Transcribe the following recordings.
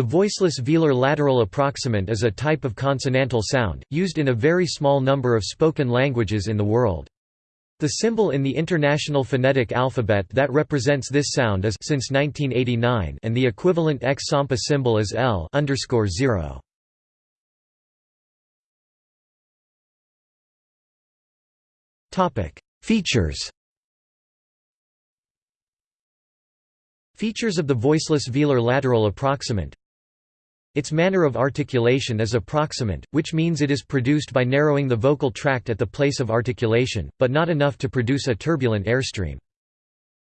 The voiceless velar lateral approximant is a type of consonantal sound, used in a very small number of spoken languages in the world. The symbol in the International Phonetic Alphabet that represents this sound is since 1989 and the equivalent X-SAMPA symbol is L 0. Topic: Features. Features of the voiceless velar lateral approximant its manner of articulation is approximant, which means it is produced by narrowing the vocal tract at the place of articulation, but not enough to produce a turbulent airstream.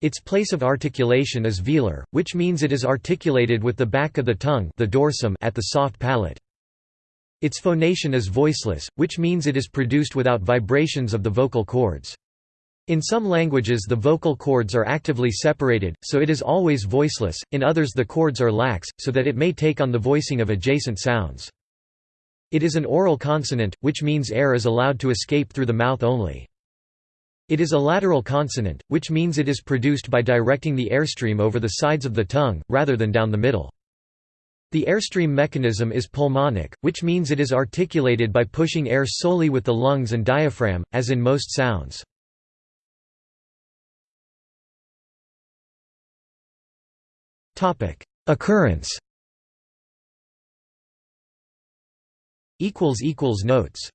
Its place of articulation is velar, which means it is articulated with the back of the tongue the dorsum at the soft palate. Its phonation is voiceless, which means it is produced without vibrations of the vocal cords. In some languages the vocal cords are actively separated, so it is always voiceless, in others the cords are lax, so that it may take on the voicing of adjacent sounds. It is an oral consonant, which means air is allowed to escape through the mouth only. It is a lateral consonant, which means it is produced by directing the airstream over the sides of the tongue, rather than down the middle. The airstream mechanism is pulmonic, which means it is articulated by pushing air solely with the lungs and diaphragm, as in most sounds. Occurrence. Notes